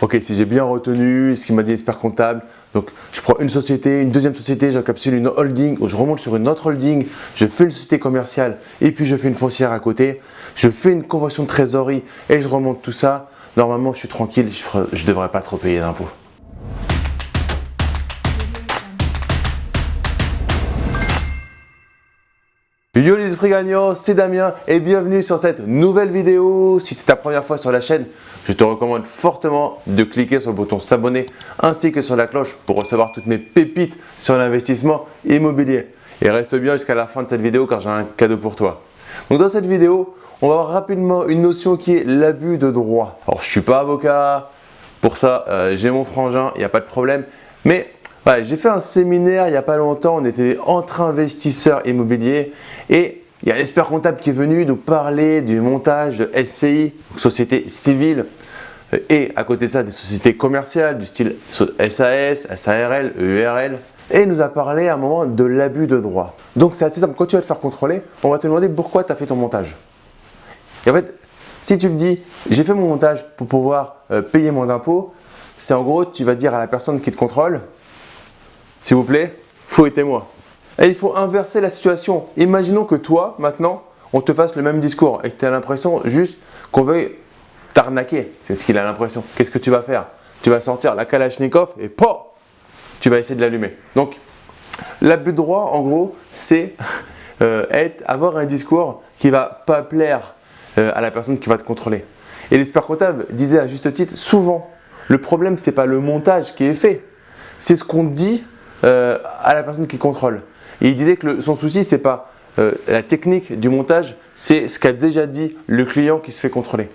ok, si j'ai bien retenu ce qu'il m'a dit l'expert comptable, donc je prends une société, une deuxième société, j'encapsule une holding, ou je remonte sur une autre holding, je fais une société commerciale et puis je fais une foncière à côté, je fais une convention de trésorerie et je remonte tout ça, normalement je suis tranquille, je ne devrais pas trop payer d'impôts. Yo les esprits gagnants, c'est Damien et bienvenue sur cette nouvelle vidéo. Si c'est ta première fois sur la chaîne, je te recommande fortement de cliquer sur le bouton s'abonner ainsi que sur la cloche pour recevoir toutes mes pépites sur l'investissement immobilier. Et reste bien jusqu'à la fin de cette vidéo car j'ai un cadeau pour toi. Donc dans cette vidéo, on va voir rapidement une notion qui est l'abus de droit. Alors je ne suis pas avocat, pour ça euh, j'ai mon frangin, il n'y a pas de problème. Mais j'ai fait un séminaire il n'y a pas longtemps, on était entre investisseurs immobiliers et il y a un expert comptable qui est venu nous parler du montage de SCI, société civile, et à côté de ça des sociétés commerciales du style SAS, SARL, EURL, et nous a parlé à un moment de l'abus de droit. Donc c'est assez simple, quand tu vas te faire contrôler, on va te demander pourquoi tu as fait ton montage. Et en fait, si tu me dis j'ai fait mon montage pour pouvoir euh, payer mon impôt, c'est en gros tu vas dire à la personne qui te contrôle s'il vous plaît, fouettez-moi. Et il faut inverser la situation. Imaginons que toi, maintenant, on te fasse le même discours et que tu as l'impression juste qu'on veuille t'arnaquer. C'est ce qu'il a l'impression. Qu'est-ce que tu vas faire? Tu vas sortir la Kalachnikov et POM Tu vas essayer de l'allumer. Donc, l'abus de droit, en gros, c'est euh, avoir un discours qui va pas plaire euh, à la personne qui va te contrôler. Et l'expert comptable disait à juste titre, souvent, le problème, ce n'est pas le montage qui est fait, c'est ce qu'on dit euh, à la personne qui contrôle. Il disait que son souci, ce n'est pas euh, la technique du montage, c'est ce qu'a déjà dit le client qui se fait contrôler.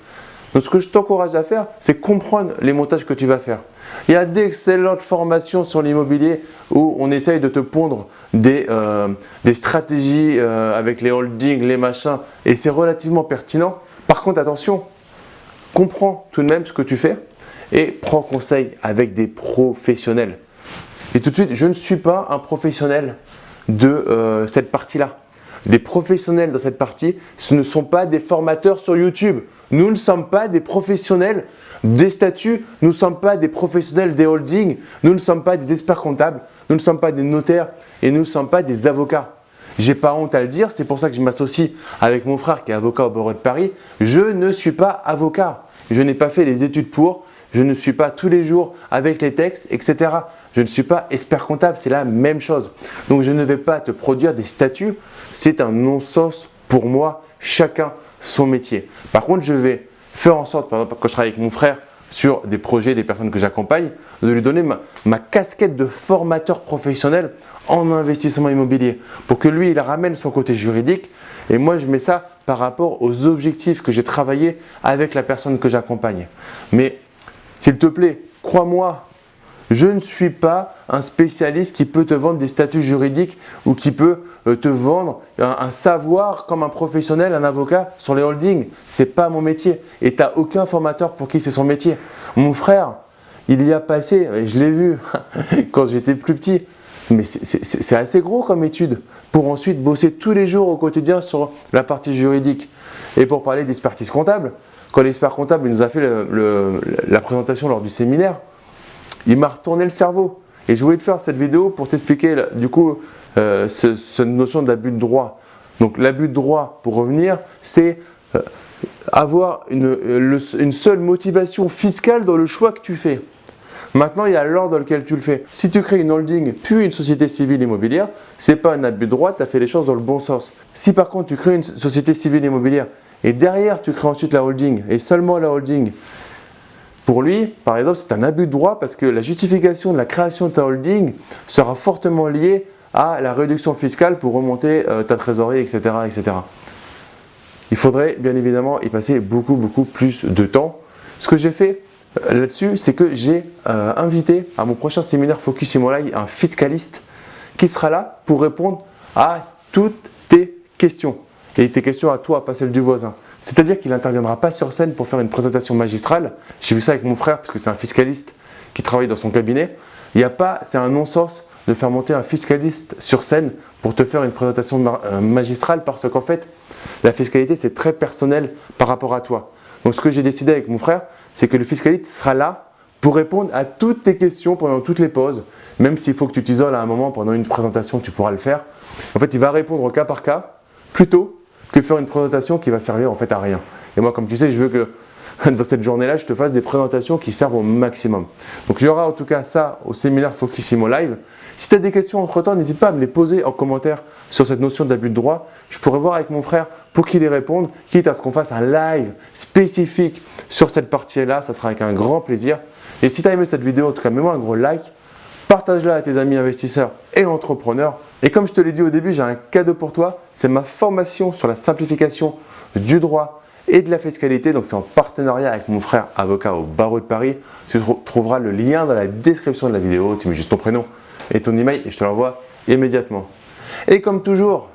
Donc ce que je t'encourage à faire, c'est comprendre les montages que tu vas faire. Il y a d'excellentes formations sur l'immobilier où on essaye de te pondre des, euh, des stratégies avec les holdings, les machins, et c'est relativement pertinent. Par contre, attention, comprends tout de même ce que tu fais et prends conseil avec des professionnels. Et tout de suite, je ne suis pas un professionnel de euh, cette partie-là. Les professionnels dans cette partie, ce ne sont pas des formateurs sur YouTube. Nous ne sommes pas des professionnels des statuts, nous ne sommes pas des professionnels des holdings, nous ne sommes pas des experts comptables, nous ne sommes pas des notaires et nous ne sommes pas des avocats. J'ai pas honte à le dire, c'est pour ça que je m'associe avec mon frère qui est avocat au barreau de Paris. Je ne suis pas avocat. Je n'ai pas fait les études pour, je ne suis pas tous les jours avec les textes, etc. Je ne suis pas expert comptable, c'est la même chose. Donc je ne vais pas te produire des statuts, c'est un non-sens pour moi, chacun son métier. Par contre, je vais faire en sorte, par exemple quand je travaille avec mon frère sur des projets, des personnes que j'accompagne, de lui donner ma, casquette de formateur professionnel en investissement immobilier pour que lui, il ramène son côté juridique et moi, je mets ça par rapport aux objectifs que j'ai travaillé avec la personne que j'accompagne. Mais s'il te plaît, crois-moi, je ne suis pas un spécialiste qui peut te vendre des statuts juridiques ou qui peut euh, te vendre un, savoir comme un professionnel, un avocat sur les holdings. Ce n'est pas mon métier et tu n'as aucun formateur pour qui c'est son métier. Mon frère, il y a passé, et je l'ai vu quand j'étais plus petit, mais c'est assez gros comme étude pour ensuite bosser tous les jours au quotidien sur la partie juridique. Et pour parler d'expertise comptable, quand l'expert comptable nous a fait la présentation lors du séminaire, il m'a retourné le cerveau. Et je voulais te faire cette vidéo pour t'expliquer du coup euh, cette notion d'abus de droit. Donc l'abus de droit, pour revenir, c'est euh, avoir une, une seule motivation fiscale dans le choix que tu fais. Maintenant, il y a l'ordre dans lequel tu le fais. Si tu crées une holding puis une société civile immobilière, ce n'est pas un abus de droit, tu as fait les choses dans le bon sens. Si par contre tu crées une société civile immobilière et derrière, tu crées ensuite la holding et seulement la holding. Pour lui, par exemple, c'est un abus de droit parce que la justification de la création de ta holding sera fortement liée à la réduction fiscale pour remonter euh, ta trésorerie, etc., etc. Il faudrait bien évidemment y passer beaucoup, beaucoup plus de temps. Ce que j'ai fait là-dessus, c'est que j'ai euh, invité à mon prochain séminaire Focus Imolai un fiscaliste qui sera là pour répondre à toutes tes questions et tes questions à toi, pas celles du voisin. C'est-à-dire qu'il n'interviendra pas sur scène pour faire une présentation magistrale. J'ai vu ça avec mon frère, parce que c'est un fiscaliste qui travaille dans son cabinet. Il n'y a pas, c'est un non-sens de faire monter un fiscaliste sur scène pour te faire une présentation euh, magistrale parce qu'en fait, la fiscalité, c'est très personnel par rapport à toi. Donc ce que j'ai décidé avec mon frère, c'est que le fiscaliste sera là pour répondre à toutes tes questions pendant toutes les pauses, même s'il faut que tu t'isoles à un moment pendant une présentation, tu pourras le faire. En fait, il va répondre au cas par cas plutôt que faire une présentation qui va servir en fait à rien. Et moi, comme tu sais, je veux que dans cette journée-là, je te fasse des présentations qui servent au maximum. Donc, il y aura en tout cas ça au séminaire Focusimo Live. Si tu as des questions entre-temps, n'hésite pas à me les poser en commentaire sur cette notion d'abus de droit. Je pourrais voir avec mon frère pour qu'il y réponde, quitte à ce qu'on fasse un live spécifique sur cette partie-là. Ça sera avec un grand plaisir. Et si tu as aimé cette vidéo, en tout cas, mets-moi un gros like. Partage-la à tes amis investisseurs et entrepreneurs. Et comme je te l'ai dit au début, j'ai un cadeau pour toi. C'est ma formation sur la simplification du droit et de la fiscalité. Donc, c'est en partenariat avec mon frère avocat au barreau de Paris. Tu trouveras le lien dans la description de la vidéo. Tu mets juste ton prénom et ton email et je te l'envoie immédiatement. Et comme toujours,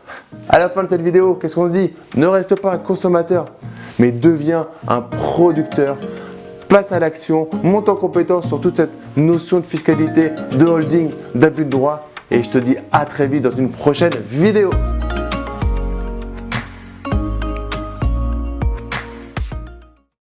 à la fin de cette vidéo, qu'est-ce qu'on se dit? Ne reste pas un consommateur, mais deviens un producteur. Passe à l'action, monte en compétence sur toute cette notion de fiscalité, de holding, d'abus de droit. Et je te dis à très vite dans une prochaine vidéo.